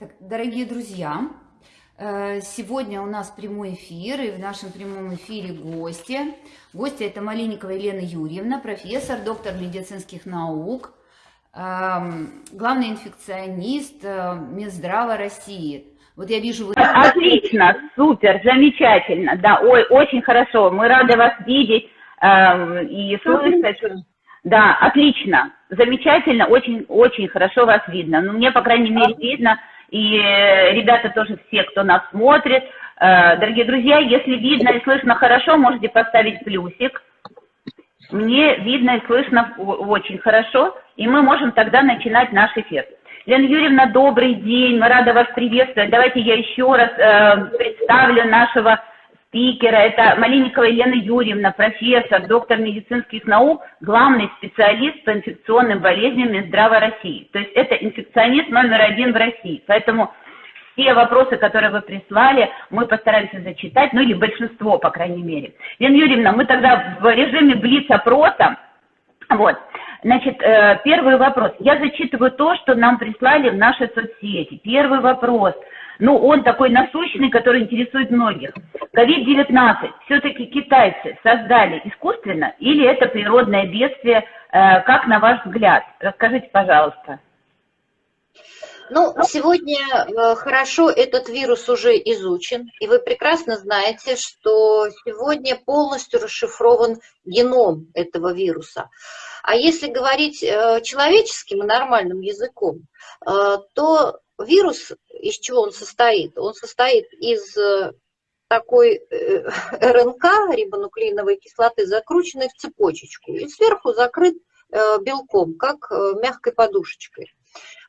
Так, дорогие друзья, э, сегодня у нас прямой эфир, и в нашем прямом эфире гости. Гости это Малинникова Елена Юрьевна, профессор, доктор медицинских наук, эм, главный инфекционист э, Минздрава России. Вот я вижу... Вы... Отлично, супер, замечательно, да, ой, очень хорошо. Мы рады вас видеть эм, и слышать. Да, отлично, замечательно, очень, очень хорошо вас видно. Ну, мне, по крайней мере, видно, и э, ребята тоже все, кто нас смотрит. Э, дорогие друзья, если видно и слышно хорошо, можете поставить плюсик. Мне видно и слышно очень хорошо, и мы можем тогда начинать наш эфир. Лена Юрьевна, добрый день, мы рады вас приветствовать. Давайте я еще раз э, представлю нашего спикера. Это Малинникова Елена Юрьевна, профессор, доктор медицинских наук, главный специалист по инфекционным болезням Минздрава России. То есть это инфекционист номер один в России. Поэтому все вопросы, которые вы прислали, мы постараемся зачитать, ну или большинство, по крайней мере. Лена Юрьевна, мы тогда в режиме блиц-опроса, вот, Значит, э, первый вопрос. Я зачитываю то, что нам прислали в наши соцсети. Первый вопрос – ну, он такой насущный, который интересует многих. COVID-19 все-таки китайцы создали искусственно или это природное бедствие, э, как на ваш взгляд? Расскажите, пожалуйста. Ну, сегодня э, хорошо этот вирус уже изучен, и вы прекрасно знаете, что сегодня полностью расшифрован геном этого вируса. А если говорить э, человеческим и нормальным языком, то вирус, из чего он состоит? Он состоит из э, такой э, РНК, рибонуклеиновой кислоты, закрученной в цепочечку, и сверху закрыт э, белком, как мягкой подушечкой.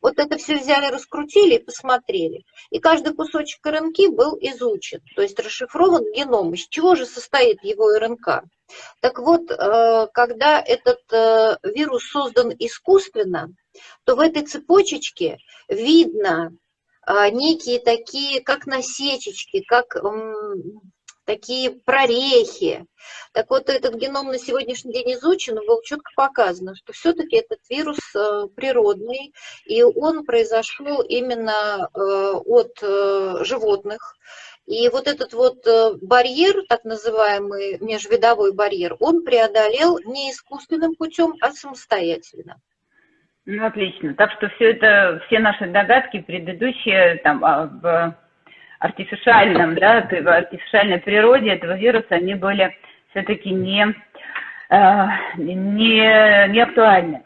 Вот это все взяли, раскрутили и посмотрели. И каждый кусочек РНК был изучен, то есть расшифрован геном. Из чего же состоит его РНК? Так вот, когда этот вирус создан искусственно, то в этой цепочечке видно а, некие такие, как насечечки, как такие прорехи. Так вот, этот геном на сегодняшний день изучен, было четко показано, что все-таки этот вирус э, природный, и он произошел именно э, от э, животных. И вот этот вот барьер, так называемый межвидовой барьер, он преодолел не искусственным путем, а самостоятельно. Ну, отлично. Так что все это, все наши догадки предыдущие там, а, в артифициальном, да, артифициальной природе этого вируса, они были все-таки не, э, не, не актуальны.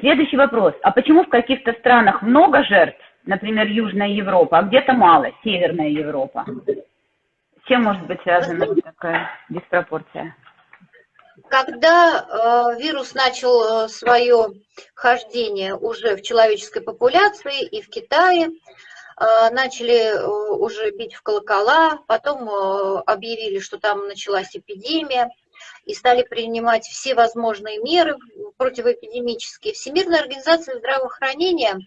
Следующий вопрос. А почему в каких-то странах много жертв, например, Южная Европа, а где-то мало, Северная Европа? С чем может быть связана такая диспропорция? Когда э, вирус начал э, свое хождение уже в человеческой популяции и в Китае, начали уже бить в колокола, потом объявили, что там началась эпидемия, и стали принимать все возможные меры противоэпидемические. Всемирная организация здравоохранения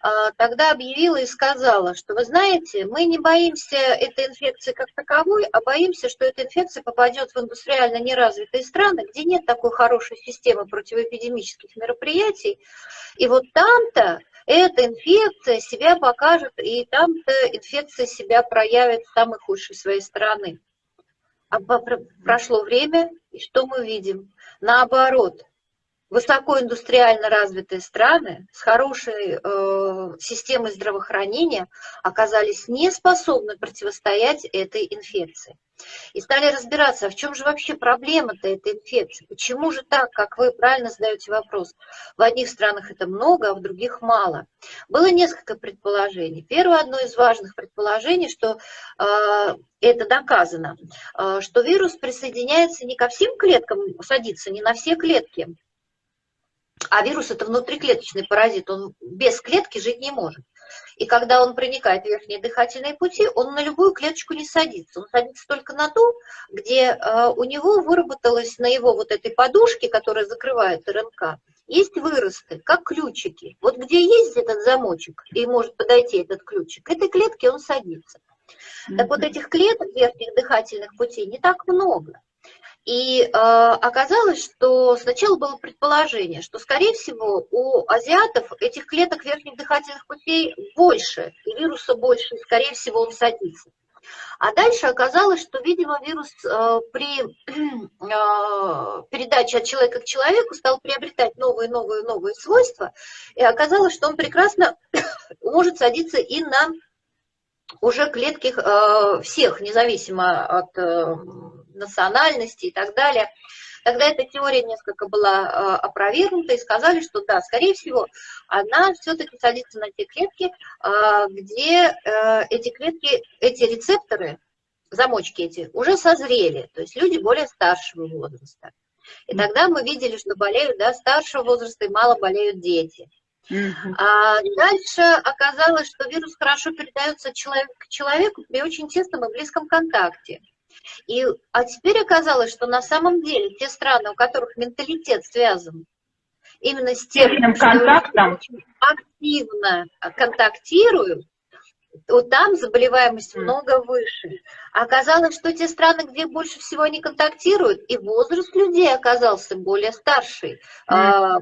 а, тогда объявила и сказала, что вы знаете, мы не боимся этой инфекции как таковой, а боимся, что эта инфекция попадет в индустриально неразвитые страны, где нет такой хорошей системы противоэпидемических мероприятий. И вот там-то эта инфекция себя покажет, и там-то инфекция себя проявит с самой худшей своей стороны. А прошло время, и что мы видим? Наоборот, высокоиндустриально развитые страны с хорошей э, системой здравоохранения оказались не способны противостоять этой инфекции. И стали разбираться, а в чем же вообще проблема-то этой инфекции? Почему же так, как вы правильно задаете вопрос? В одних странах это много, а в других мало. Было несколько предположений. Первое, одно из важных предположений, что э, это доказано, э, что вирус присоединяется не ко всем клеткам, садится не на все клетки, а вирус это внутриклеточный паразит, он без клетки жить не может. И когда он проникает в верхние дыхательные пути, он на любую клеточку не садится. Он садится только на ту, где э, у него выработалось на его вот этой подушке, которая закрывает РНК, есть выросты, как ключики. Вот где есть этот замочек и может подойти этот ключик, этой клетке он садится. Так вот этих клеток верхних дыхательных путей не так много. И э, оказалось, что сначала было предположение, что, скорее всего, у азиатов этих клеток верхних дыхательных путей больше, и вируса больше, и, скорее всего, он садится. А дальше оказалось, что, видимо, вирус э, при э, передаче от человека к человеку стал приобретать новые, новые, новые свойства, и оказалось, что он прекрасно может садиться и на уже клетки э, всех, независимо от э, национальности и так далее. Тогда эта теория несколько была э, опровергнута и сказали, что да, скорее всего, она все-таки садится на те клетки, э, где э, эти клетки, эти рецепторы, замочки эти, уже созрели, то есть люди более старшего возраста. И тогда мы видели, что болеют да, старшего возраста и мало болеют дети. А дальше оказалось, что вирус хорошо передается человек к человеку при очень тесном и близком контакте. И, а теперь оказалось, что на самом деле те страны, у которых менталитет связан именно с тем, контактом. активно контактируют, вот там заболеваемость много выше. Оказалось, что те страны, где больше всего они контактируют, и возраст людей оказался более старший. Mm.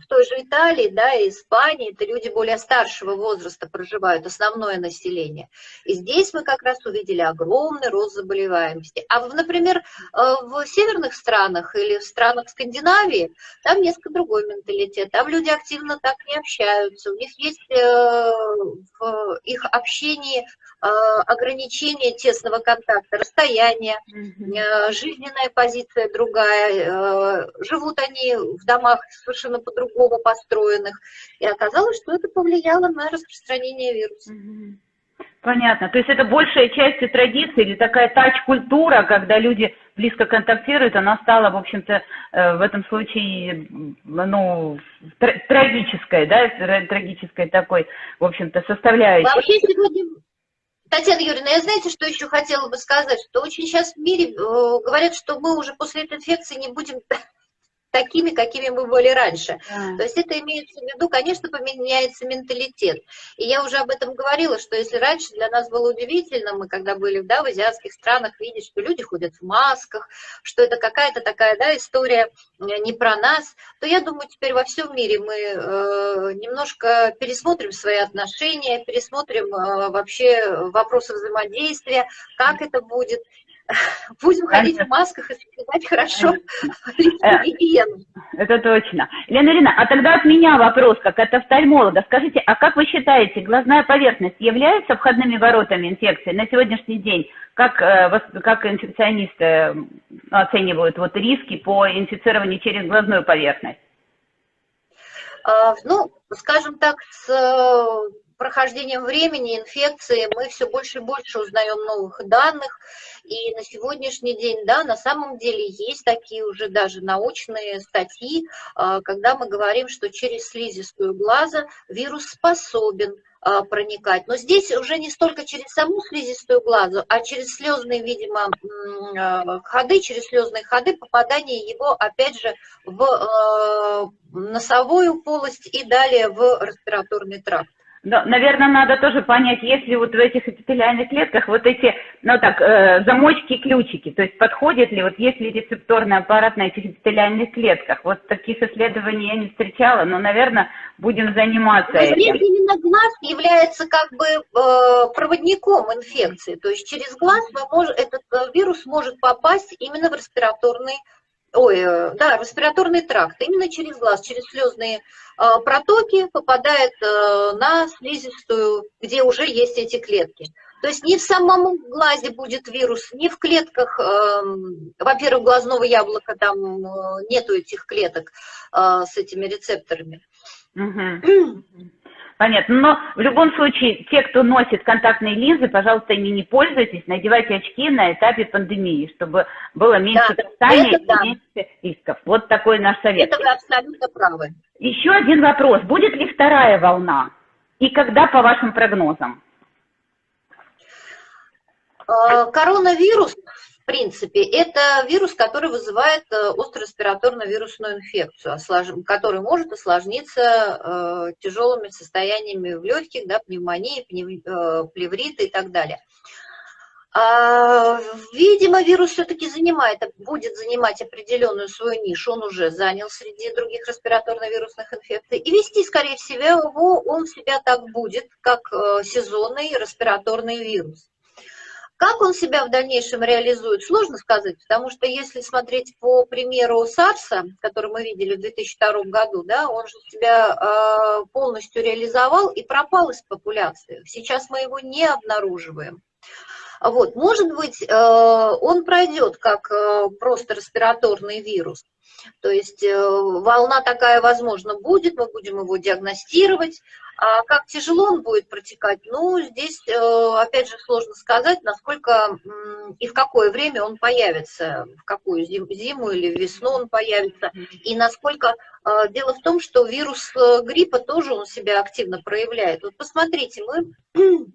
В той же Италии, да, и Испании, это люди более старшего возраста проживают, основное население. И здесь мы как раз увидели огромный рост заболеваемости. А, например, э, в северных странах или в странах Скандинавии, там несколько другой менталитет. Там люди активно так не общаются. У них есть э, в их общении э, ограничения те тесного контакта, расстояние, mm-hmm. жизненная позиция другая, э, живут они в домах совершенно по-другому построенных. И оказалось, что это повлияло на распространение вируса. Понятно. То есть это большая часть традиции или такая тач-культура, когда люди близко контактируют, она стала, в общем-то, э, в этом случае, ну, трагической, да, трагической такой, в общем-то, составляющей. Вообще сегодня Татьяна Юрьевна, я знаете, что еще хотела бы сказать, что очень сейчас в мире э, говорят, что мы уже после этой инфекции не будем такими, какими мы были раньше. Да. То есть это имеется в виду, конечно, поменяется менталитет. И я уже об этом говорила, что если раньше для нас было удивительно, мы когда были да, в азиатских странах, видеть, что люди ходят в масках, что это какая-то такая да, история э, не про нас, то я думаю, теперь во всем мире мы э, немножко пересмотрим свои отношения, пересмотрим э, вообще вопросы взаимодействия, как это будет, Будем ходить в масках и соблюдать хорошо э, гигиену. Это точно. Лена Ирина, а тогда от меня вопрос, как от офтальмолога. Скажите, а как вы считаете, глазная поверхность является входными воротами инфекции на сегодняшний день? Как, э, как инфекционисты оценивают вот риски по инфицированию через глазную поверхность? А, ну, скажем так, с прохождением времени, инфекции, мы все больше и больше узнаем новых данных. И на сегодняшний день, да, на самом деле есть такие уже даже научные статьи, а, когда мы говорим, что через слизистую глаза вирус способен а, проникать. Но здесь уже не столько через саму слизистую глазу, а через слезные, видимо, а, ходы, через слезные ходы, попадание его, опять же, в носовую полость и далее в респираторный тракт. Но, наверное, надо тоже понять, если вот в этих эпителиальных клетках вот эти, ну так, э, замочки и ключики, то есть подходит ли, вот есть ли рецепторный аппарат на этих эпителиальных клетках. Вот таких исследований я не встречала, но, наверное, будем заниматься но этим. Именно глаз является как бы э, проводником инфекции, то есть через глаз можем, этот э, вирус может попасть именно в респираторный ой, э, да, респираторный тракт, именно через глаз, через слезные э, протоки попадает э, на слизистую, где уже есть эти клетки. То есть не в самом глазе будет вирус, не в клетках, эм, во-первых, глазного яблока там нету этих клеток с этими рецепторами. Угу. Понятно. Но в любом случае, те, кто носит контактные линзы, пожалуйста, ими не пользуйтесь, надевайте очки на этапе пандемии, чтобы было меньше да, касания и да. меньше рисков. Вот такой наш совет. Это вы абсолютно правы. Еще один вопрос. Будет ли вторая волна? И когда, по вашим прогнозам? А, коронавирус принципе, это вирус, который вызывает э, острореспираторную вирусную инфекцию, который может осложниться э, тяжелыми состояниями в легких, да, пневмонии, э, плевриты и так далее. А, видимо, вирус все-таки занимает, будет занимать определенную свою нишу, он уже занял среди других респираторно-вирусных инфекций. И вести, скорее всего, он себя так будет, как сезонный респираторный вирус. Как он себя в дальнейшем реализует, сложно сказать, потому что если смотреть по примеру САРСа, который мы видели в 2002 году, да, он же себя э, полностью реализовал и пропал из популяции. Сейчас мы его не обнаруживаем. Вот, может быть, э, он пройдет как э, просто респираторный вирус, то есть э, волна такая, возможно, будет, мы будем его диагностировать. А как тяжело он будет протекать, ну, здесь, опять же, сложно сказать, насколько и в какое время он появится, в какую зиму или весну он появится, и насколько... Дело в том, что вирус гриппа тоже он себя активно проявляет. Вот посмотрите, мы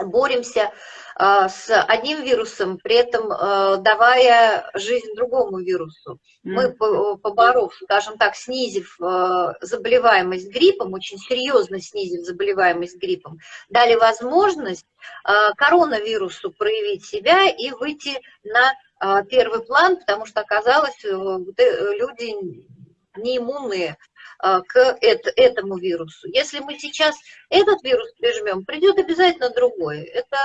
боремся а, с одним вирусом, при этом а, давая жизнь другому вирусу. Мы, поборов, скажем так, снизив заболеваемость гриппом, очень серьезно снизив заболеваемость гриппом, дали возможность коронавирусу проявить себя и выйти на первый план, потому что оказалось, э, люди неиммунные а, к этому вирусу. Если мы сейчас этот вирус прижмем, придет обязательно другой. Это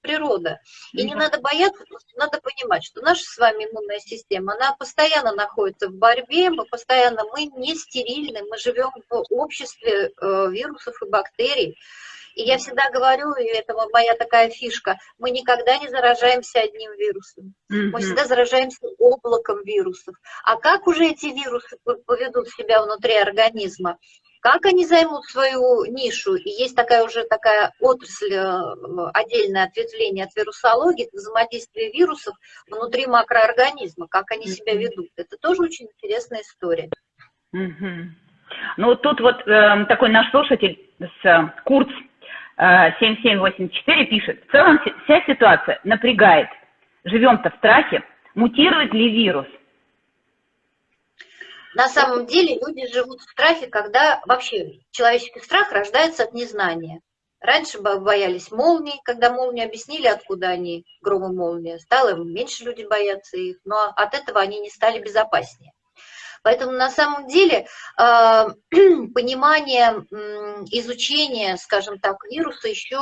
природа. И не надо бояться, надо понимать, что наша с вами иммунная система, она постоянно находится в борьбе, мы постоянно, мы не стерильны, мы живем в обществе э, вирусов и бактерий. И я всегда говорю, и это моя такая фишка, мы никогда не заражаемся одним вирусом. Mm-hmm. Мы всегда заражаемся облаком вирусов. А как уже эти вирусы поведут себя внутри организма? Как они займут свою нишу? И есть такая уже такая отрасль, э, отдельное ответвление от вирусологии, это взаимодействие вирусов внутри макроорганизма, как они себя ведут. Это тоже очень интересная история. Mm-hmm. Ну, тут вот э, такой наш слушатель с э, Курц 7784 пишет, в целом вся ситуация напрягает. Живем-то в страхе. Мутирует ли вирус? На самом деле люди живут в страхе, когда вообще человеческий страх рождается от незнания. Раньше боялись молний, когда молнии объяснили, откуда они, громы молнии, стало меньше людей бояться их, но от этого они не стали безопаснее. Поэтому на самом деле а, понимание изучения, скажем так, вируса еще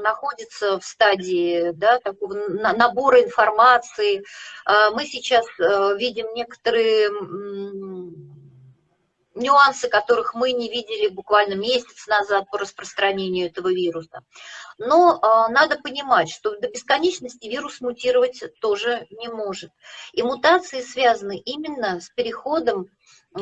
находится в стадии да, такого набора информации. А, мы сейчас э, видим некоторые нюансы, которых мы не видели буквально месяц назад по распространению этого вируса. Но э, надо понимать, что до бесконечности вирус мутировать тоже не может. И мутации связаны именно с переходом э,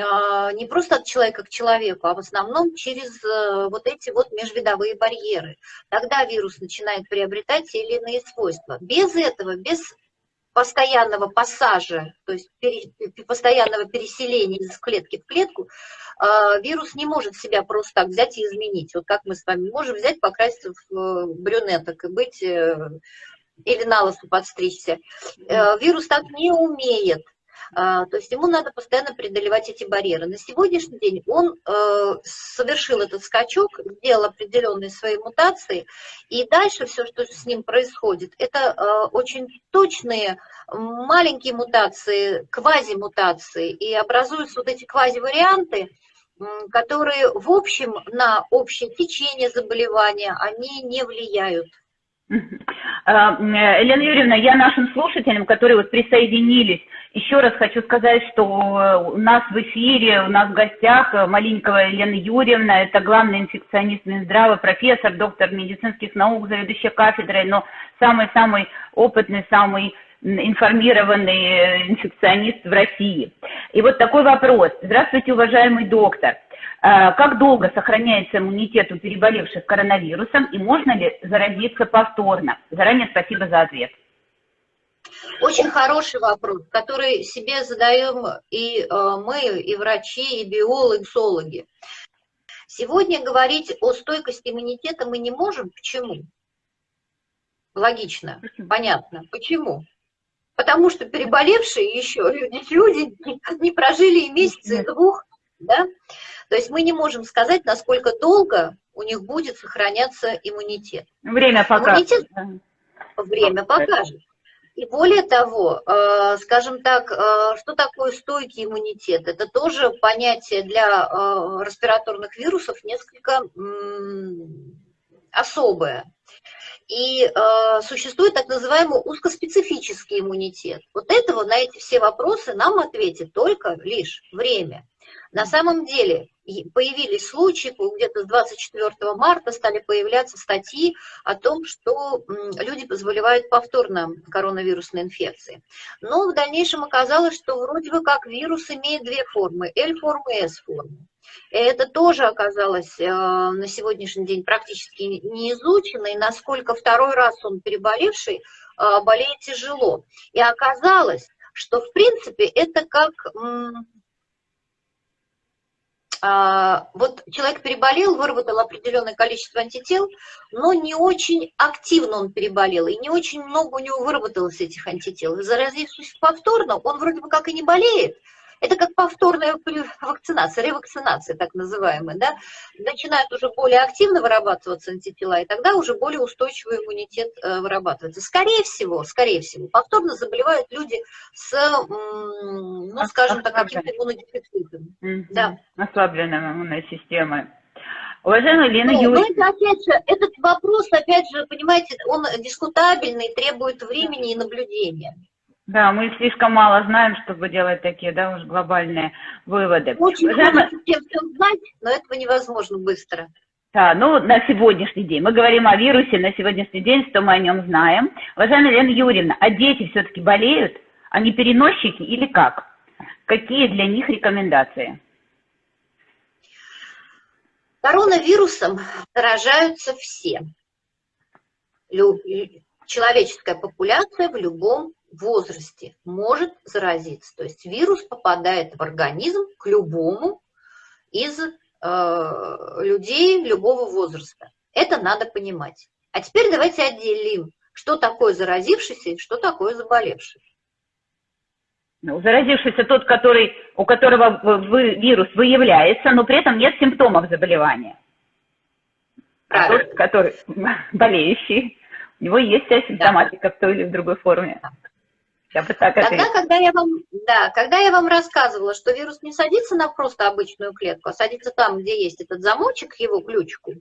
не просто от человека к человеку, а в основном через э, вот эти вот межвидовые барьеры. Тогда вирус начинает приобретать те или иные свойства. Без этого, без постоянного пассажа, то есть постоянного переселения из клетки в клетку, э, вирус не может себя просто так взять и изменить. Вот как мы с вами можем взять, покраситься в э, брюнеток и быть, э, или на лосу подстричься. Вирус так не умеет. А, то есть ему надо постоянно преодолевать эти барьеры. На сегодняшний день он э, совершил этот скачок, сделал определенные свои мутации, и дальше все, что с ним происходит, это э, очень точные маленькие мутации, квазимутации, и образуются вот эти квазиварианты, которые в общем на общее течение заболевания, они не влияют. А, Елена Юрьевна, я нашим слушателям, которые вот присоединились еще раз хочу сказать, что у нас в эфире, у нас в гостях Малинькова Елена Юрьевна, это главный инфекционист Минздрава, профессор, доктор медицинских наук, заведующая кафедрой, но самый-самый опытный, самый информированный э, инфекционист в России. И вот такой вопрос. Здравствуйте, уважаемый доктор. А, как долго сохраняется иммунитет у переболевших коронавирусом и можно ли заразиться повторно? Заранее спасибо за ответ. Очень хороший вопрос, который себе задаем и э, мы, и врачи, и биологи, и зоологи. Сегодня говорить о стойкости иммунитета мы не можем. Почему? Логично, понятно. Почему? Потому что переболевшие еще люди, люди не прожили и месяца, и двух, да? То есть мы не можем сказать, насколько долго у них будет сохраняться иммунитет. Время покажет. Иммунитет, время покажет. И более того, э, скажем так, э, что такое стойкий иммунитет? Это тоже понятие для э, респираторных вирусов несколько особое. И э, существует так называемый узкоспецифический иммунитет. Вот этого на эти все вопросы нам ответит только лишь время. На самом деле появились случаи, где-то с 24 марта стали появляться статьи о том, что люди заболевают повторно коронавирусной инфекцией. Но в дальнейшем оказалось, что вроде бы как вирус имеет две формы, L-форму и S-форму. Это тоже оказалось э, на сегодняшний день практически не изучено, и насколько второй раз он переболевший э, болеет тяжело. И оказалось, что в принципе это как вот человек переболел, выработал определенное количество антител, но не очень активно он переболел, и не очень много у него выработалось этих антител. Заразившись повторно, он вроде бы как и не болеет, это как повторная вакцинация, ревакцинация так называемая, да, начинают уже более активно вырабатываться антитела, и тогда уже более устойчивый иммунитет э, вырабатывается. Скорее всего, скорее всего, повторно заболевают люди с, ну, скажем так, каким-то иммунодефицитом. Да. Ослабленной иммунной системой. Уважаемая Лена ну, Юрьевна. это, опять же, этот вопрос, опять же, понимаете, он дискутабельный, требует времени и наблюдения. Да, мы слишком мало знаем, чтобы делать такие, да, уж глобальные выводы. Очень Уважаемый... хочется всем все знать, но этого невозможно быстро. Да, ну, на сегодняшний день. Мы говорим о вирусе на сегодняшний день, что мы о нем знаем. Уважаемая Лена Юрьевна, а дети все-таки болеют? Они переносчики или как? Какие для них рекомендации? Коронавирусом заражаются все. Человеческая популяция в любом возрасте может заразиться. То есть вирус попадает в организм к любому из э, людей любого возраста. Это надо понимать. А теперь давайте отделим, что такое заразившийся и что такое заболевший. Ну, заразившийся тот, который, у которого вы, вирус выявляется, но при этом нет симптомов заболевания. А тот, который болеющий, у него есть вся симптоматика да. в той или в другой форме. Я бы так Тогда, когда я вам, да, когда я вам рассказывала, что вирус не садится на просто обычную клетку, а садится там, где есть этот замочек, его ключку,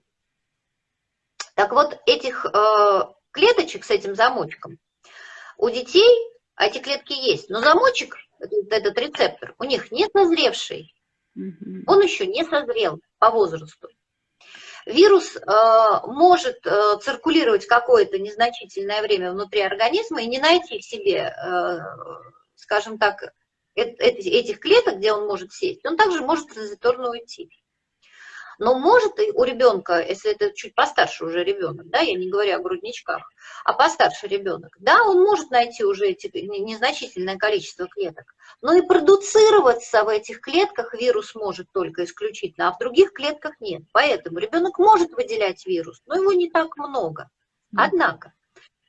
так вот этих э, клеточек с этим замочком у детей эти клетки есть, но замочек, этот, этот рецептор, у них не созревший, он еще не созрел по возрасту вирус э, может э, циркулировать какое-то незначительное время внутри организма и не найти в себе, э, скажем так, этих клеток, где он может сесть, он также может транзиторно уйти. Но может и у ребенка, если это чуть постарше уже ребенок, да, я не говорю о грудничках, а постарше ребенок, да, он может найти уже эти незначительное количество клеток, но и продуцироваться в этих клетках вирус может только исключительно, а в других клетках нет. Поэтому ребенок может выделять вирус, но его не так много. Однако,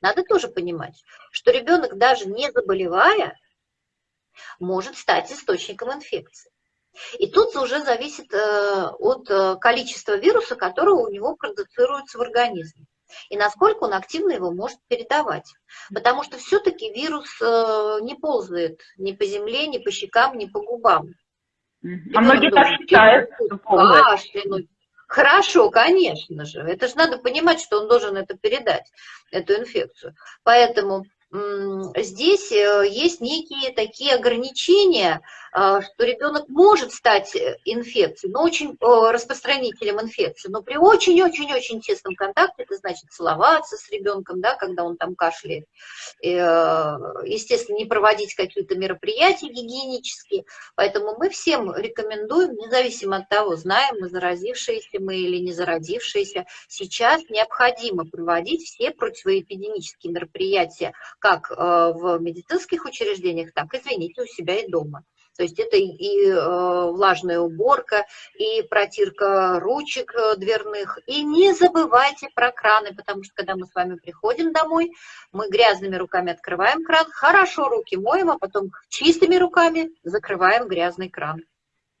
надо тоже понимать, что ребенок даже не заболевая, может стать источником инфекции. И тут уже зависит э, от э, количества вируса, которого у него продуцируется в организме. И насколько он активно его может передавать. Потому что все-таки вирус э, не ползает ни по земле, ни по щекам, ни по губам. А многие так считают, кашлянуть. Хорошо, конечно же. Это же надо понимать, что он должен это передать, эту инфекцию. Поэтому здесь есть некие такие ограничения, что ребенок может стать э, инфекцией, но очень распространителем инфекции, но при очень-очень-очень тесном контакте, это значит целоваться с ребенком, да, когда он там кашляет, э, естественно, не проводить какие-то мероприятия гигиенические, поэтому мы всем рекомендуем, независимо от того, знаем мы, заразившиеся мы или не заразившиеся, сейчас необходимо проводить все противоэпидемические мероприятия, как э, в медицинских учреждениях, так, извините, у себя и дома. То есть это и э, влажная уборка, и протирка ручек э, дверных. И не забывайте про краны, потому что когда мы с вами приходим домой, мы грязными руками открываем кран, хорошо руки моем, а потом чистыми руками закрываем грязный кран.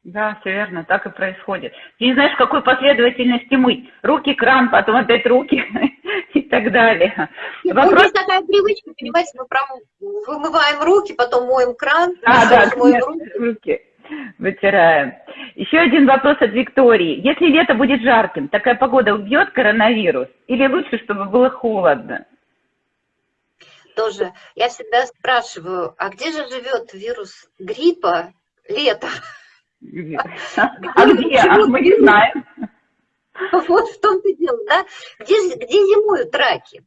Да, все верно, так и происходит. Ты не знаешь, в какой последовательности мыть. Руки, кран, потом опять руки. так далее. Нет, ну, Вопрос... Есть такая привычка, понимаете, мы прям вымываем руки, потом моем кран, а, да, моем руки. руки вытираем. Еще один вопрос от Виктории. Если лето будет жарким, такая погода убьет коронавирус? Или лучше, чтобы было холодно? Тоже. Я всегда спрашиваю, а где же живет вирус гриппа лето? А где? А мы не знаем. Вот в том-то дело, да? Где, где зимуют раки?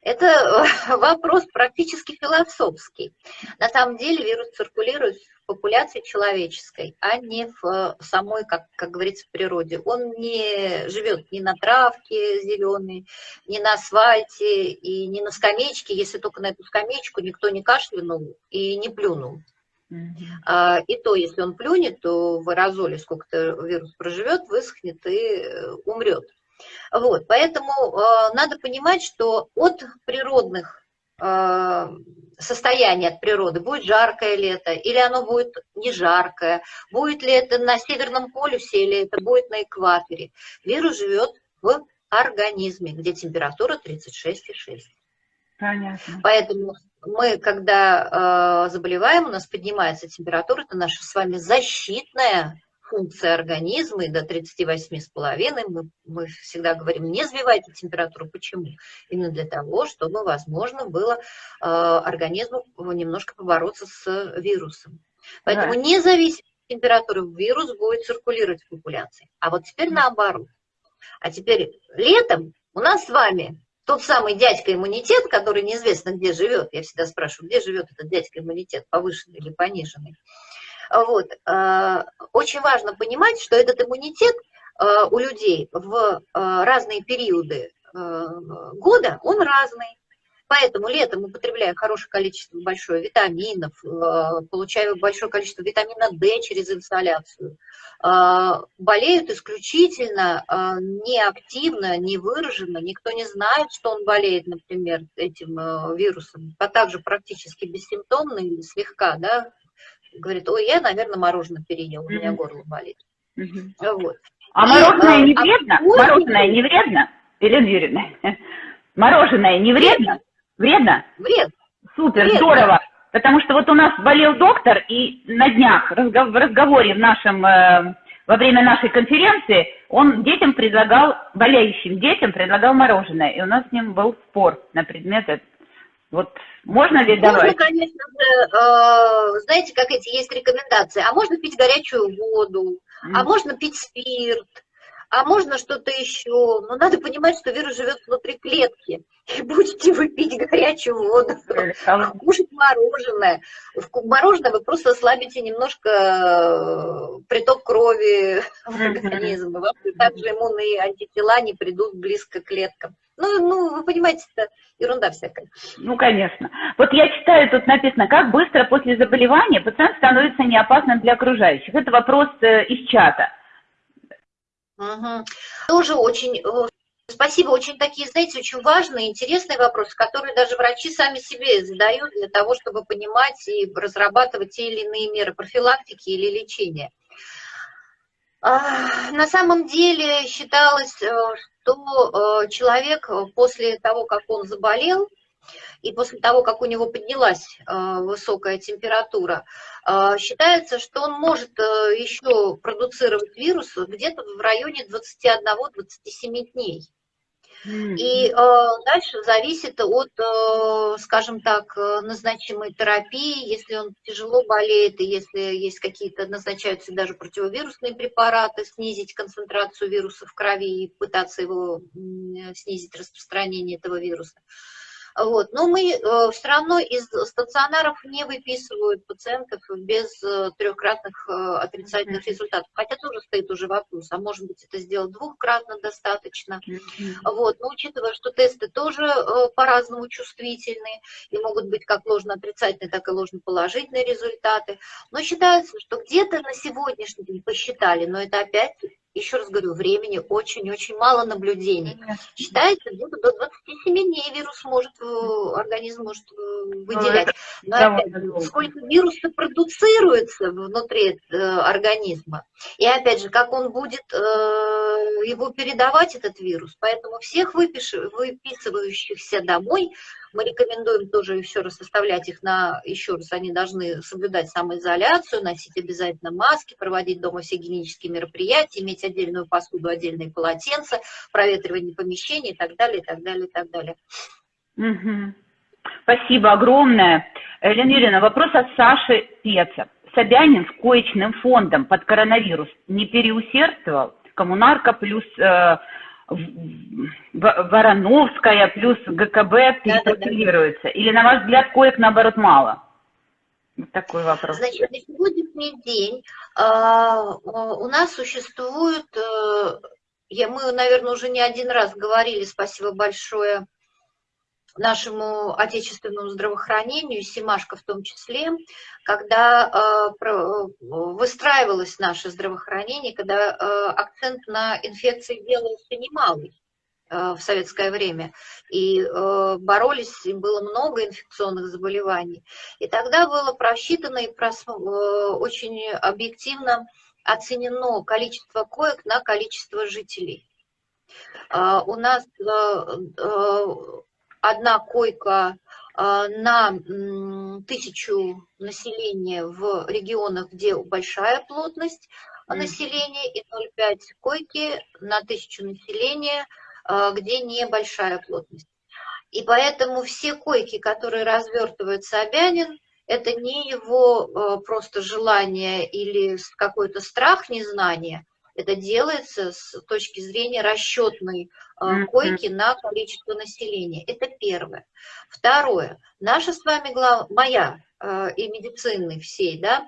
Это э, вопрос практически философский. На самом деле вирус циркулирует в популяции человеческой, а не в э, самой, как, как говорится, природе. Он не живет ни на травке зеленой, ни на асфальте и ни на скамеечке, если только на эту скамеечку никто не кашлянул и не плюнул. А, и то, если он плюнет, то в аэрозоле сколько-то вирус проживет, высохнет и э, умрет. Вот, поэтому э, надо понимать, что от природных э, состояний от природы, будет жаркое лето, или оно будет не жаркое, будет ли это на Северном полюсе, или это будет на экваторе. Вирус живет в организме, где температура 36,6. Понятно. Поэтому мы, когда э, заболеваем, у нас поднимается температура, это наша с вами защитная функция организма, и до 38,5 мы, мы всегда говорим, не сбивайте температуру. Почему? Именно для того, чтобы возможно было э, организму немножко побороться с вирусом. Поэтому да. независимо от температуры вирус будет циркулировать в популяции. А вот теперь наоборот. А теперь летом у нас с вами тот самый дядька иммунитет, который неизвестно где живет, я всегда спрашиваю, где живет этот дядька иммунитет, повышенный или пониженный. Вот. Э, очень важно понимать, что этот иммунитет э, у людей в э, разные периоды года, он разный. Поэтому летом мы потребляем хорошее количество большое витаминов, получаем большое количество витамина D через инсоляцию. Болеют исключительно неактивно, не выраженно, никто не знает, что он болеет, например, этим вирусом, а также практически бессимптомно или слегка, да, говорит, ой, я, наверное, мороженое переел, у меня горло болит. Вот. А мороженое не а вредно? Мороженое не вредно, Елена Юрьевна? Мороженое не вредно? Вредно? Вредно. Супер, вредно. здорово. Потому что вот у нас болел доктор, и на днях в разговоре в нашем, э, во время нашей конференции он детям предлагал, болеющим детям предлагал мороженое. И у нас с ним был спор на предмет вот можно ли давать? Можно, конечно же, э, знаете, как эти есть рекомендации. А можно пить горячую воду, mm. а можно пить спирт, а можно что-то еще. Но надо понимать, что вирус живет внутри клетки. И будете вы пить горячую воду, кушать мороженое. В мороженое вы просто ослабите немножко э, приток крови в организм. И вам также иммунные антитела не придут близко к клеткам. Ну, ну, вы понимаете, это ерунда всякая. Ну, конечно. Вот я читаю, тут написано, как быстро после заболевания пациент становится неопасным для окружающих. Это вопрос э, из чата. Угу. Тоже очень, э, спасибо, очень такие, знаете, очень важные, интересные вопросы, которые даже врачи сами себе задают для того, чтобы понимать и разрабатывать те или иные меры профилактики или лечения. А, на самом деле считалось, э, что э, человек после того, как он заболел, и после того, как у него поднялась высокая температура, считается, что он может еще продуцировать вирус где-то в районе 21-27 дней. И э, дальше зависит от, э, скажем так, э, назначимой терапии, если он тяжело болеет, и если есть какие-то, назначаются даже противовирусные препараты, снизить концентрацию вируса в крови и пытаться его снизить распространение этого вируса. Вот. Но мы э, все равно из стационаров не выписывают пациентов без э, трехкратных э, отрицательных результатов. Хотя тоже стоит уже вопрос, а может быть это сделать двухкратно достаточно. Вот. Но учитывая, что тесты тоже по-разному чувствительны и могут быть как ложно-отрицательные, так и ложно-положительные результаты. Но считается, что где-то на сегодняшний день посчитали, но это опять еще раз говорю, времени очень-очень мало наблюдений. Считается, где-то до 27 дней вирус может, э, организм может э, выделять. Ну, Но опять, сколько вируса продуцируется внутри э, организма, и опять же, как он будет его передавать, этот вирус. Поэтому всех выпиш... выписывающихся домой мы рекомендуем тоже еще раз составлять их на, еще раз, они должны соблюдать самоизоляцию, носить обязательно маски, проводить дома все гигиенические мероприятия, иметь отдельную посуду, отдельные полотенца, проветривание помещений и так далее, и так далее, и так далее. Угу. Спасибо огромное. Елена Юрьевна, вопрос от Саши Пеца. Собянин с коечным фондом под коронавирус не переусердствовал? Коммунарка плюс э, Вороновская плюс ГКБ перепрофилируется? Да, да, да. Или, на ваш взгляд, коек, наоборот, мало? Вот такой вопрос. Значит, на сегодняшний день э, у нас существует, э, я, мы, наверное, уже не один раз говорили, спасибо большое, нашему отечественному здравоохранению, Симашко в том числе, когда э, выстраивалось наше здравоохранение, когда э, акцент на инфекции делался немалый э, в советское время, и боролись, было много инфекционных заболеваний. И тогда было просчитано и очень объективно оценено количество коек на количество жителей. У нас одна койка а, на тысячу населения в регионах, где большая плотность населения, и 0,5 койки на тысячу населения, а, где небольшая плотность. И поэтому все койки, которые развертывает Собянин, это не его а, просто желание или какой-то страх незнания, это делается с точки зрения расчетной э, койки на количество населения. Это первое. Второе. Наша с вами, глав... моя э, и медицины всей, да,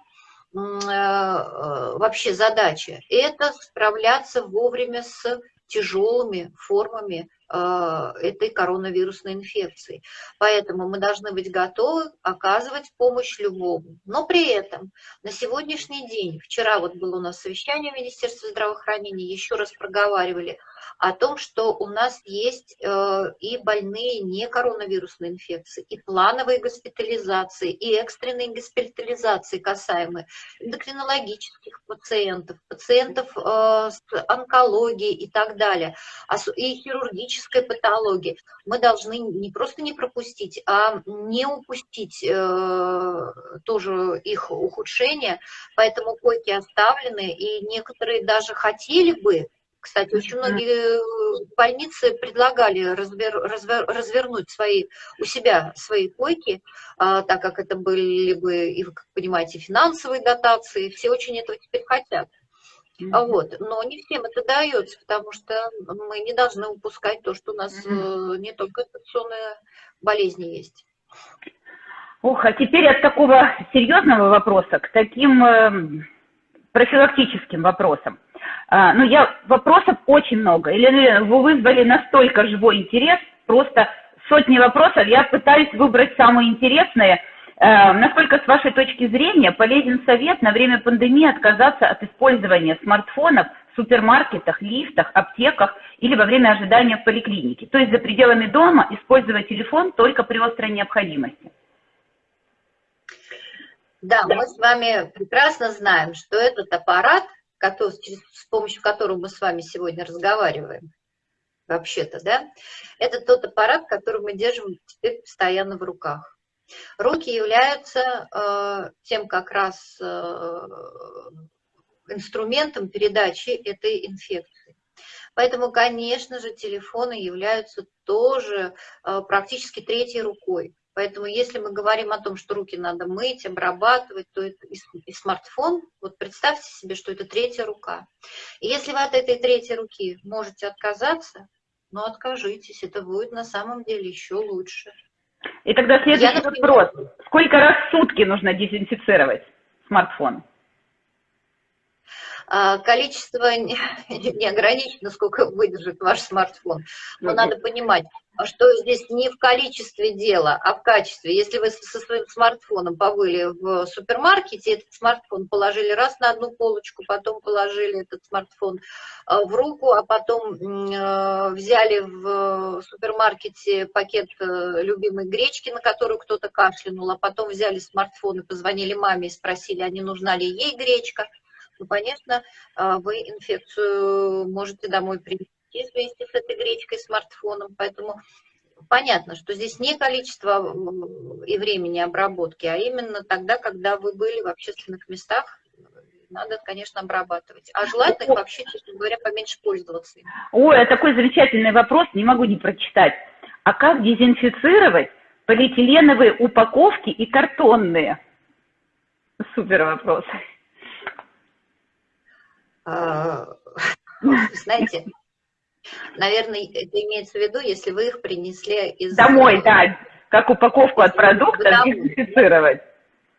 э, вообще задача, это справляться вовремя с тяжелыми формами этой коронавирусной инфекции. Поэтому мы должны быть готовы оказывать помощь любому. Но при этом на сегодняшний день, вчера вот было у нас совещание в Министерстве здравоохранения, еще раз проговаривали о том, что у нас есть э, и больные не коронавирусной инфекции, и плановые госпитализации, и экстренные госпитализации касаемые эндокринологических пациентов, пациентов э, с онкологией и так далее, и хирургической патологии. Мы должны не просто не пропустить, а не упустить э, тоже их ухудшение, поэтому койки оставлены, и некоторые даже хотели бы кстати, очень многие э, больницы предлагали развер, развер, развернуть свои, у себя свои койки, а, так как это были бы, и вы как понимаете, финансовые дотации, все очень этого теперь хотят. Mm-hmm. Вот. Но не всем это дается, потому что мы не должны упускать то, что у нас mm-hmm. не только инфекционные болезни есть. Ох, а теперь от такого серьезного вопроса к таким э, профилактическим вопросам. А, ну, я, вопросов очень много. Елена вы вызвали настолько живой интерес, просто сотни вопросов. Я пытаюсь выбрать самые интересные. А, насколько, с вашей точки зрения, полезен совет на время пандемии отказаться от использования смартфонов в супермаркетах, лифтах, аптеках или во время ожидания в поликлинике? То есть за пределами дома использовать телефон только при острой необходимости. Да, мы с вами прекрасно знаем, что этот аппарат – который, с помощью которого мы с вами сегодня разговариваем, вообще-то, да, это тот аппарат, который мы держим теперь постоянно в руках. Руки являются э, тем как раз э, инструментом передачи этой инфекции. Поэтому, конечно же, телефоны являются тоже э, практически третьей рукой. Поэтому если мы говорим о том, что руки надо мыть, обрабатывать, то это и, и смартфон, вот представьте себе, что это третья рука. И если вы от этой третьей руки можете отказаться, ну откажитесь, это будет на самом деле еще лучше. И тогда следующий Я, например, вопрос. Сколько раз в сутки нужно дезинфицировать смартфон? А, количество не ограничено, сколько выдержит ваш смартфон. Но надо понимать, что здесь не в количестве дела, а в качестве. Если вы со своим смартфоном побыли в супермаркете, этот смартфон положили раз на одну полочку, потом положили этот смартфон а, в руку, а потом а, взяли в супермаркете пакет э, любимой гречки, на которую кто-то кашлянул, а потом взяли смартфон и позвонили маме и спросили, а не нужна ли ей гречка – то, конечно, вы инфекцию можете домой принести вместе с этой гречкой, смартфоном. Поэтому понятно, что здесь не количество и времени обработки, а именно тогда, когда вы были в общественных местах, надо, конечно, обрабатывать. А желательно их вообще, честно говоря, поменьше пользоваться. Ой, а такой замечательный вопрос, не могу не прочитать. А как дезинфицировать полиэтиленовые упаковки и картонные? Супер вопрос. А, знаете, наверное, это имеется в виду, если вы их принесли из... Домой, да, как упаковку от продуктов дезинфицировать.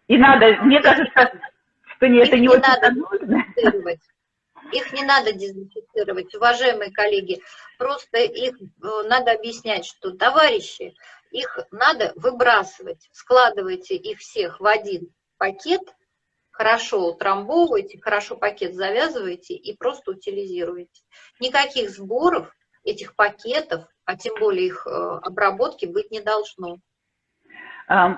И надо, мне кажется, что не, это не, не очень надо нужно. Их не надо дезинфицировать, уважаемые коллеги. Просто их э, надо объяснять, что, товарищи, их надо выбрасывать. Складывайте их всех в один пакет, хорошо утрамбовывайте, хорошо пакет завязывайте и просто утилизируете. Никаких сборов этих пакетов, а тем более их э, обработки быть не должно.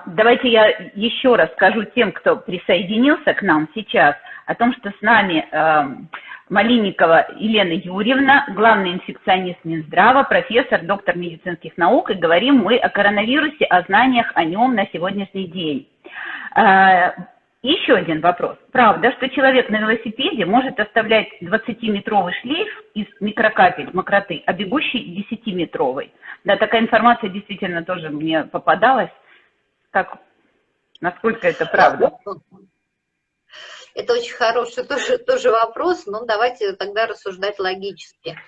Давайте я еще раз скажу тем, кто присоединился к нам сейчас, о том, что с нами Малинникова Елена Юрьевна, главный инфекционист Минздрава, профессор, доктор медицинских наук, и говорим мы о коронавирусе, о знаниях о нем на сегодняшний день. Еще один вопрос. Правда, что человек на велосипеде может оставлять 20-метровый шлейф из микрокапель мокроты, а бегущий 10-метровый? Да, такая информация действительно тоже мне попадалась. Как, насколько это правда? Это очень хороший тоже, тоже вопрос, но давайте тогда рассуждать логически.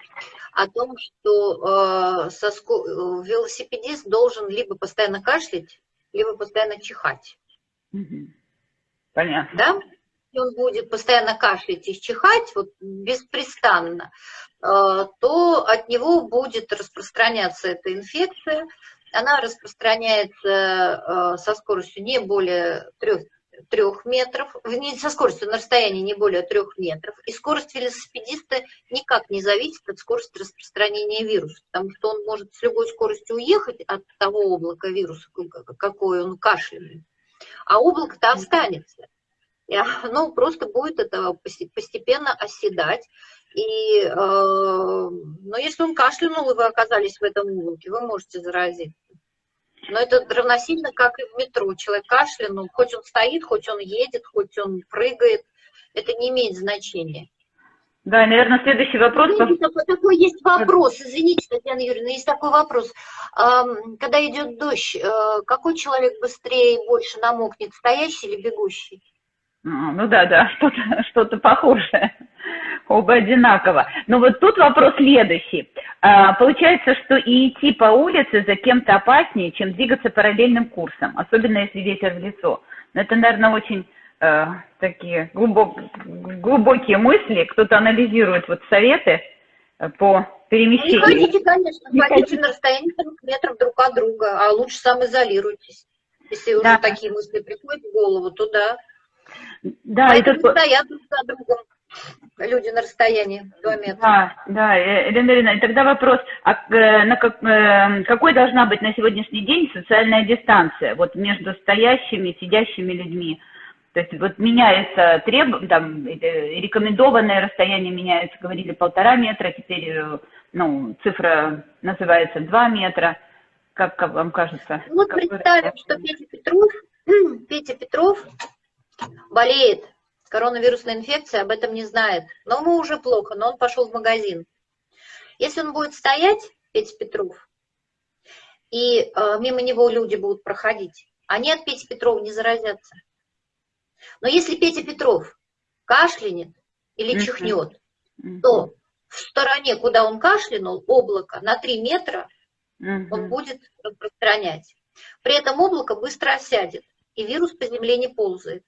О том, что э, соску, велосипедист должен либо постоянно кашлять, либо постоянно чихать. Понятно. Да? Он будет постоянно кашлять и чихать, вот беспрестанно, э, то от него будет распространяться эта инфекция. Она распространяется э, со скоростью не более 3 трех метров, не со скоростью на расстоянии не более трех метров. И скорость велосипедиста никак не зависит от скорости распространения вируса, потому что он может с любой скоростью уехать от того облака вируса, какой он кашляет, а облако-то останется. И оно просто будет это постепенно оседать. И, э, но если он кашлянул, и вы оказались в этом облаке, вы можете заразиться. Но это равносильно, как и в метро. Человек кашлянул, хоть он стоит, хоть он едет, хоть он прыгает, это не имеет значения. Да, наверное, следующий вопрос. Знаете, такой, такой есть вопрос, извините, Татьяна Юрьевна, есть такой вопрос. Когда идет дождь, э, какой человек быстрее и больше намокнет, стоящий или бегущий? Ну да, да, что-то что похожее. Оба одинаково. Но вот тут вопрос следующий. А, получается, что и идти по улице за кем-то опаснее, чем двигаться параллельным курсом, особенно если ветер в лицо. Но это, наверное, очень э, такие глубок, глубокие мысли. Кто-то анализирует вот советы э, по перемещению. Не ходите, конечно, не ходите на расстоянии метров друг от друга, а лучше самоизолируйтесь. Если да. уже такие мысли приходят в голову, то да. Да, Поэтому это... стоят друг за другом люди на расстоянии 2 метра. Да, да, э, Елена Ирина, тогда вопрос, а э, на как, э, какой должна быть на сегодняшний день социальная дистанция вот между стоящими, сидящими людьми? То есть вот меняется треб, там, рекомендованное расстояние меняется, говорили полтора метра, теперь ну, цифра называется 2 метра. Как, как вам кажется? Вот представим, что Петя Петров, Петя Петров болеет коронавирусной инфекцией, об этом не знает. Но ему уже плохо, но он пошел в магазин. Если он будет стоять, Петя Петров, и э, мимо него люди будут проходить, они от Пети Петрова не заразятся. Но если Петя Петров кашлянет или чихнет, то в стороне, куда он кашлянул, облако на 3 метра он будет распространять. При этом облако быстро осядет, и вирус по земле не ползает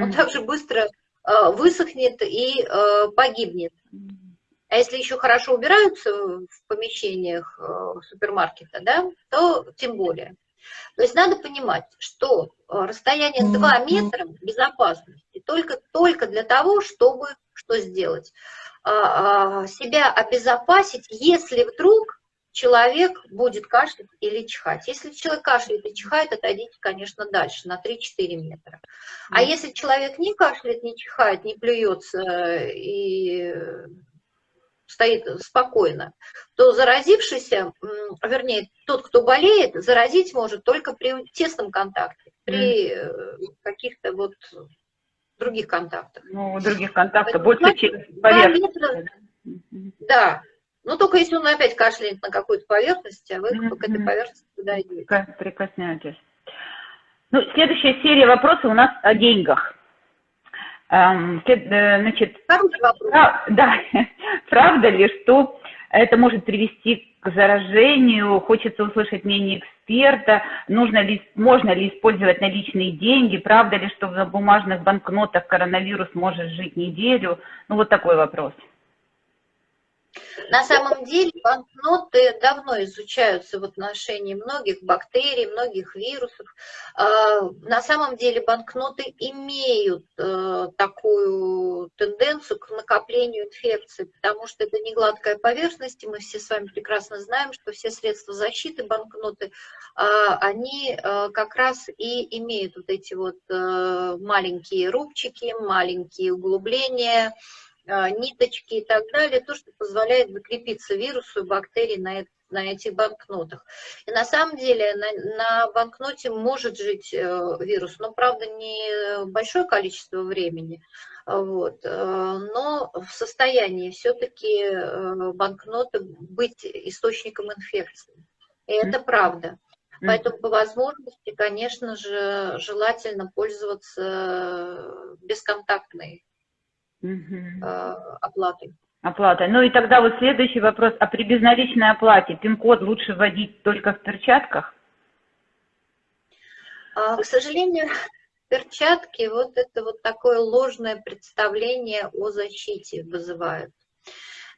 он также быстро э, высохнет и э, погибнет. А если еще хорошо убираются в помещениях э, супермаркета, да, то тем более. То есть надо понимать, что расстояние 2 метра безопасности только, только для того, чтобы что сделать? А, а, себя обезопасить, если вдруг человек будет кашлять или чихать. Если человек кашляет и чихает, отойдите, конечно, дальше, на 3-4 метра. А если человек не кашляет, не чихает, не плюется и стоит спокойно, то заразившийся, вернее, тот, кто болеет, заразить может только при тесном контакте, при э, каких-то вот других контактах. Ну, других контактов больше, чем поверхность. Да, ну, только если он опять кашляет на какую-то поверхность, а вы mm-hmm. к этой поверхности туда идете. Прикоснетесь. Ну, следующая серия вопросов у нас о деньгах. Эм, э, значит. Прав, да, правда ли, что это может привести к заражению? Хочется услышать мнение эксперта. Нужно ли, можно ли использовать наличные деньги? Правда ли, что в бумажных банкнотах коронавирус может жить неделю? Ну, вот такой вопрос. На самом деле банкноты давно изучаются в отношении многих бактерий, многих вирусов. А, на самом деле банкноты имеют э, такую тенденцию к накоплению инфекций, потому что это не гладкая поверхность, и мы все с вами прекрасно знаем, что все средства защиты банкноты, а, они э, как раз и имеют вот эти вот э, маленькие рубчики, маленькие углубления, ниточки и так далее, то, что позволяет закрепиться вирусу и бактерии на, это, на этих банкнотах. И на самом деле на, на банкноте может жить э, вирус, но, правда, не большое количество времени, вот, э, но в состоянии все-таки э, банкноты быть источником инфекции. И это правда. Поэтому по возможности, конечно же, желательно пользоваться бесконтактной угу. оплаты. Оплата. Ну и тогда вот следующий вопрос. А при безналичной оплате пин-код лучше вводить только в перчатках? А, к сожалению, перчатки вот это вот такое ложное представление о защите вызывают.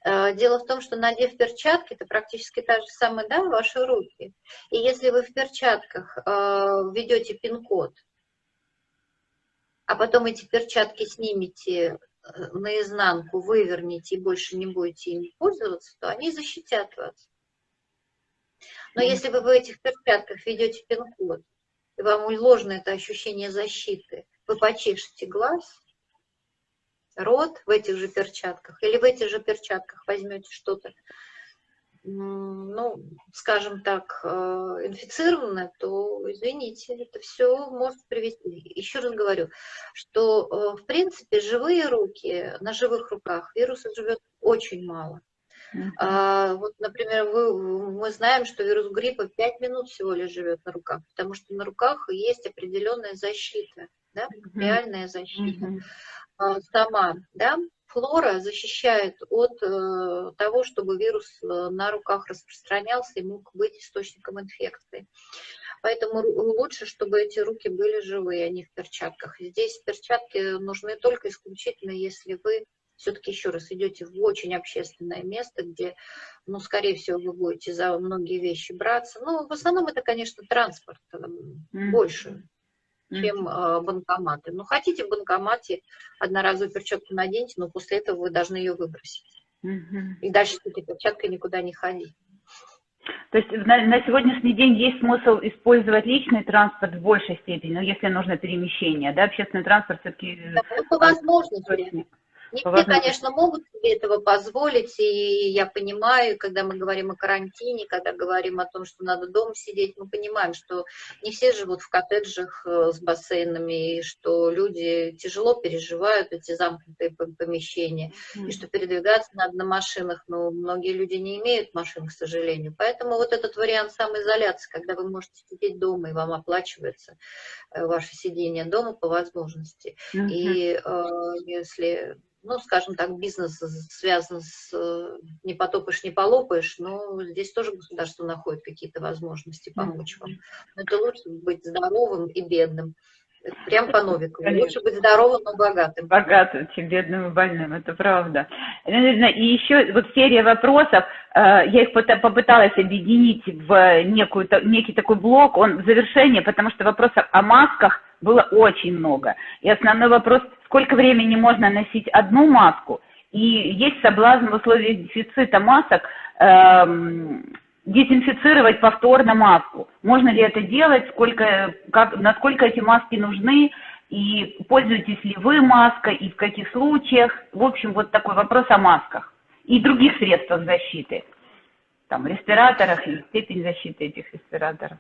А, дело в том, что надев перчатки, это практически та же самая, да, ваши руки. И если вы в перчатках введете пин-код, а потом эти перчатки снимете наизнанку выверните и больше не будете ими пользоваться, то они защитят вас. Но mm. если вы в этих перчатках ведете пин-код, и вам ложно это ощущение защиты, вы почешете глаз, рот в этих же перчатках, или в этих же перчатках возьмете что-то ну, скажем так, э, инфицированное, то, извините, это все может привести. Еще раз говорю, что, э, в принципе, живые руки, на живых руках вируса живет очень мало. А, вот, например, вы, мы знаем, что вирус гриппа 5 минут всего лишь живет на руках, потому что на руках есть определенная защита, да, реальная защита uh-huh. сама, да, флора защищает от э, того, чтобы вирус э, на руках распространялся и мог быть источником инфекции. Поэтому лучше, чтобы эти руки были живые, а не в перчатках. Здесь перчатки нужны только исключительно, если вы все-таки еще раз идете в очень общественное место, где, ну, скорее всего, вы будете за многие вещи браться. Ну, в основном это, конечно, транспорт mm. больше чем э, банкоматы. Ну, хотите в банкомате одноразовую перчатку наденьте, но после этого вы должны ее выбросить. Угу. И дальше с этой перчаткой никуда не ходить. То есть на, на сегодняшний день есть смысл использовать личный транспорт в большей степени, ну, если нужно перемещение, да, общественный транспорт все-таки... Да, ну, по возможности. Не все, конечно, могут себе этого позволить, и я понимаю, когда мы говорим о карантине, когда говорим о том, что надо дома сидеть, мы понимаем, что не все живут в коттеджах э, с бассейнами, и что люди тяжело переживают эти замкнутые помещения, mm-hmm. и что передвигаться надо на машинах, но многие люди не имеют машин, к сожалению. Поэтому вот этот вариант самоизоляции, когда вы можете сидеть дома, и вам оплачивается э, ваше сидение дома по возможности. Mm-hmm. И э, если ну, скажем так, бизнес связан с э, не потопаешь, не полопаешь, но здесь тоже государство находит какие-то возможности помочь вам. Но это лучше быть здоровым и бедным. Прям по Новикову. Лучше быть здоровым, но богатым. Богатым, чем бедным и больным, это правда. И еще вот серия вопросов, э, я их попыталась объединить в некую, некий такой блок, он в завершении, потому что вопросов о масках было очень много. И основной вопрос, сколько времени можно носить одну маску, и есть соблазн в условиях дефицита масок эм, дезинфицировать повторно маску. Можно ли это делать, сколько, как, насколько эти маски нужны, и пользуетесь ли вы маской, и в каких случаях. В общем, вот такой вопрос о масках и других средствах защиты. Там, респираторах и степень защиты этих респираторов.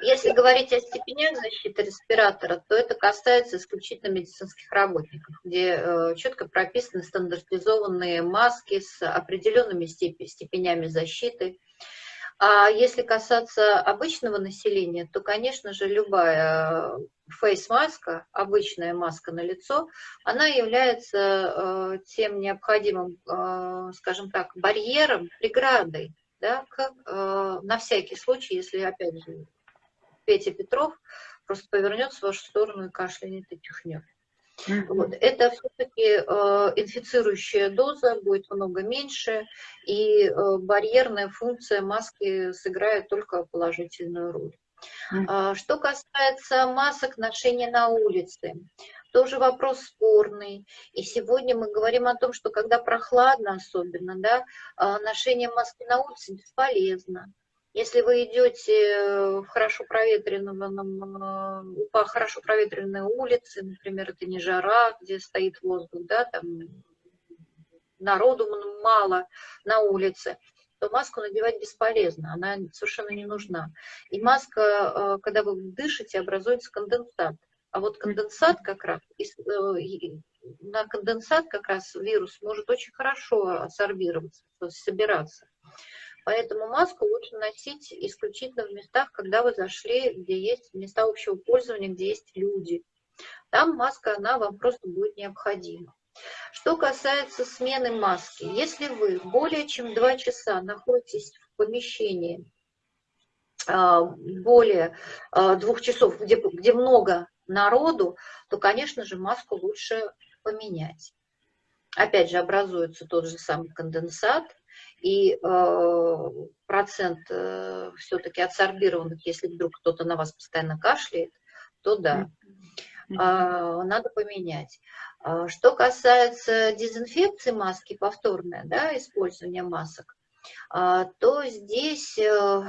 Если говорить о степенях защиты респиратора, то это касается исключительно медицинских работников, где э, четко прописаны стандартизованные маски с определенными степенями защиты. А если касаться обычного населения, то, конечно же, любая фейс-маска, обычная маска на лицо, она является э, тем необходимым, э, скажем так, барьером, преградой, да, к, на всякий случай, если, опять же, Петя Петров просто повернется в вашу сторону и кашлянет и чихнет. Вот. Это все-таки э, инфицирующая доза, будет много меньше, и э, барьерная функция маски сыграет только положительную роль. Э, что касается масок ношения на улице, тоже вопрос спорный. И сегодня мы говорим о том, что когда прохладно особенно, да, э, ношение маски на улице бесполезно. Если вы идете в хорошо проветренном, э, по хорошо проветренной улице, например, это не жара, где стоит воздух, да, там народу мало на улице, то маску надевать бесполезно, она совершенно не нужна. И маска, э, когда вы дышите, образуется конденсат. А вот конденсат как раз, э, на конденсат как раз вирус может очень хорошо ассорбироваться, собираться. Поэтому маску лучше носить исключительно в местах, когда вы зашли, где есть места общего пользования, где есть люди. Там маска, она вам просто будет необходима. Что касается смены маски, если вы более чем 2 часа находитесь в помещении, а, более а, двух часов, где, где много народу, то, конечно же, маску лучше поменять. Опять же, образуется тот же самый конденсат, и э, процент э, все-таки адсорбированных, если вдруг кто-то на вас постоянно кашляет, то да, э, надо поменять. А что касается дезинфекции маски, повторное да, использование масок, э, то здесь э,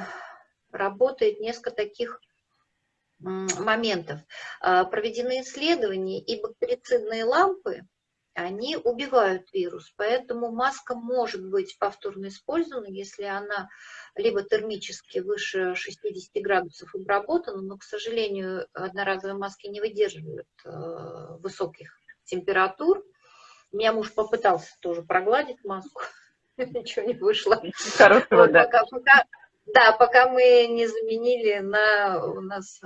работает несколько таких моментов. Проведены исследования, и бактерицидные лампы, они убивают вирус. Поэтому маска может быть повторно использована, если она либо термически выше 60 градусов обработана, но, к сожалению, одноразовые маски не выдерживают э, высоких температур. У меня муж попытался тоже прогладить маску, ничего не вышло. Хорошо, да. Да, пока мы не заменили на у нас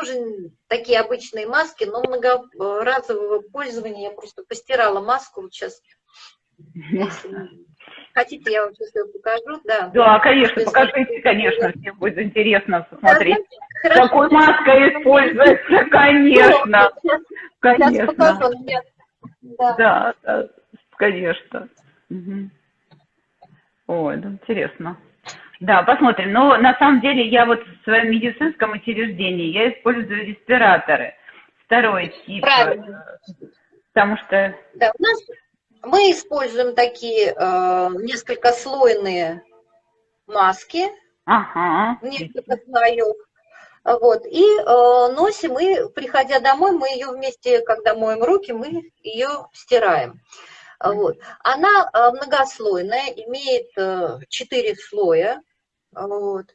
тоже такие обычные маски, но многоразового пользования. Я просто постирала маску вот сейчас. Хотите, я вам сейчас ее покажу. Да, да конечно, покажите, конечно, всем будет интересно посмотреть. Да, Какой маской используется, конечно. Сейчас, конечно. Сейчас покажу. Да. да, да, конечно. Угу. Ой, да, интересно. Да, посмотрим. Но на самом деле я вот в своем медицинском учреждении я использую респираторы. Второй тип. Правильно. Потому что... Да, у нас мы используем такие э, несколько слойные маски. Ага. Несколько слоев. Вот, и э, носим, и приходя домой, мы ее вместе, когда моем руки, мы ее стираем. Вот. Она э, многослойная, имеет э, четыре слоя, вот.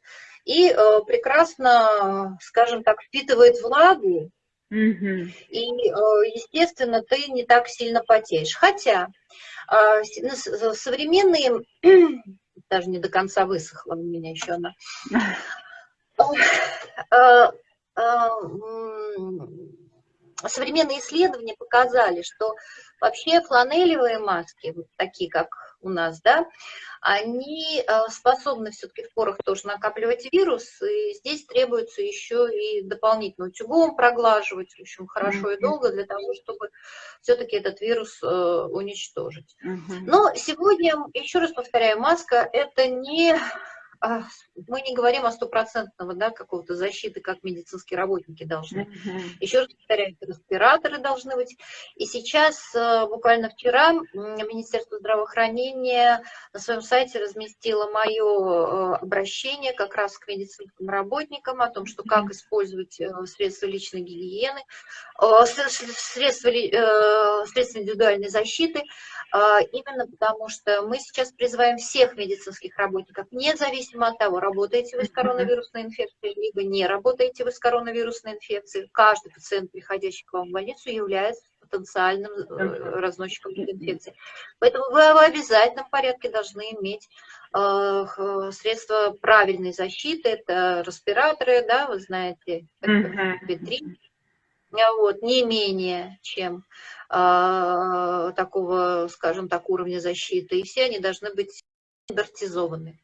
И э, прекрасно, скажем так, впитывает влагу, угу. и, э, естественно, ты не так сильно потеешь. Хотя э, современные, даже не до конца высохла у меня еще она, э, современные исследования показали, что вообще фланелевые маски, вот такие как у нас, да, они э, способны все-таки в порах тоже накапливать вирус, и здесь требуется еще и дополнительно утюгом проглаживать, в общем, хорошо и долго для того, чтобы все-таки этот вирус э, уничтожить. Но сегодня, еще раз повторяю, маска – это не мы не говорим о стопроцентного да, какого-то защиты, как медицинские работники должны. Mm-hmm. Еще раз повторяю, респираторы должны быть. И сейчас, э, буквально вчера, Министерство здравоохранения на своем сайте разместило мое э, обращение как раз к медицинским работникам о том, что как использовать э, средства личной гигиены, средства, средства индивидуальной защиты, именно потому что мы сейчас призываем всех медицинских работников, независимо зависимо от того, работаете вы с коронавирусной инфекцией, либо не работаете вы с коронавирусной инфекцией, каждый пациент, приходящий к вам в больницу, является потенциальным э, разносчиком инфекции. Поэтому вы в обязательном порядке должны иметь э, средства правильной защиты, это респираторы, да, вы знаете, ветрин, вот, не менее, чем э, такого, скажем так, уровня защиты, и все они должны быть стандартизованы.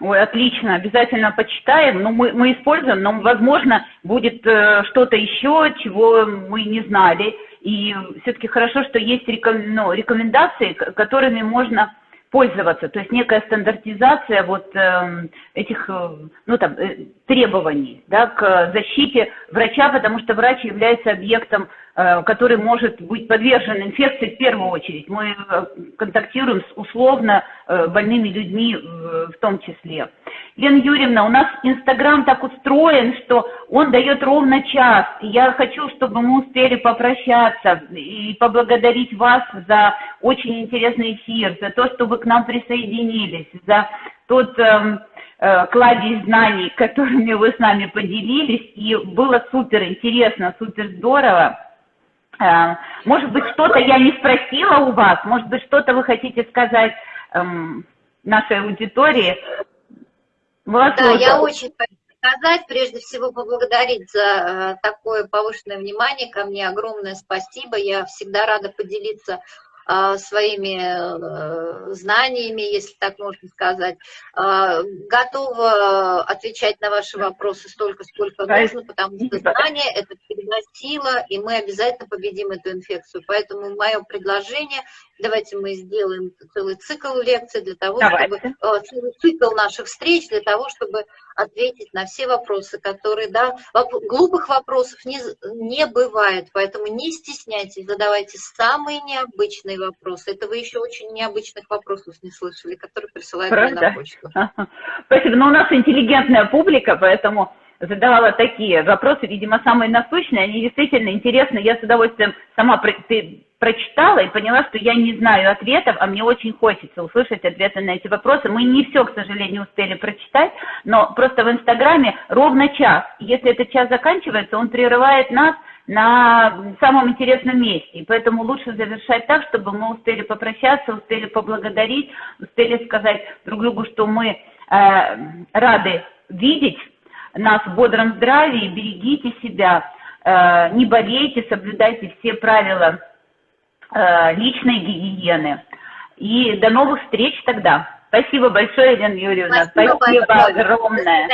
Ой, отлично, обязательно почитаем. Ну, мы, мы используем, но, возможно, будет э, что-то еще, чего мы не знали. И все-таки хорошо, что есть реком, ну, рекомендации, которыми можно пользоваться. То есть некая стандартизация вот э, этих э, ну, там, э, требований да, к защите врача, потому что врач является объектом Э, который может быть подвержен инфекции в первую очередь. Мы э, контактируем с условно э, больными людьми в том числе. Лена Юрьевна, у нас Инстаграм так устроен, что он дает ровно час. Я хочу, чтобы мы успели попрощаться и поблагодарить вас за очень интересный эфир, за то, что вы к нам присоединились, за тот эм, кладезь знаний, которыми вы с нами поделились. И было супер интересно, супер здорово. Э, может быть, что-то я не спросила у вас, может быть, что-то вы хотите сказать эм, нашей аудитории. Вас да, я очень хочу сказать, прежде всего поблагодарить за э, такое повышенное внимание. Ко мне, огромное спасибо, я всегда рада поделиться а, своими э, знаниями, если так можно сказать. А, готова отвечать на ваши вопросы столько, сколько нужно, потому что знание – это всегда сила, и мы обязательно победим эту инфекцию. Поэтому мое предложение – давайте мы сделаем целый цикл лекций для того, давайте. чтобы э, целый цикл наших встреч для того, чтобы ответить на все вопросы, которые, да, глупых вопросов не, не бывает, поэтому не стесняйтесь, задавайте самые необычные вопросы. Это вы еще очень необычных вопросов не слышали, которые присылают Правда? мне на почту. Спасибо, но у нас интеллигентная публика, поэтому задавала такие вопросы, видимо, самые насущные, они действительно интересны. Я с удовольствием сама прочитала и поняла, что я не знаю ответов, а мне очень хочется услышать ответы на эти вопросы. Мы не все, к сожалению, успели прочитать, но просто в Инстаграме ровно час. Если этот час заканчивается, он прерывает нас на самом интересном месте. И поэтому лучше завершать так, чтобы мы успели попрощаться, успели поблагодарить, успели сказать друг другу, что мы э, рады видеть нас в бодром здравии, берегите себя, э, не болейте, соблюдайте все правила личной гигиены. И до новых встреч тогда. Спасибо большое, Елена Юрьевна. Спасибо, Спасибо огромное.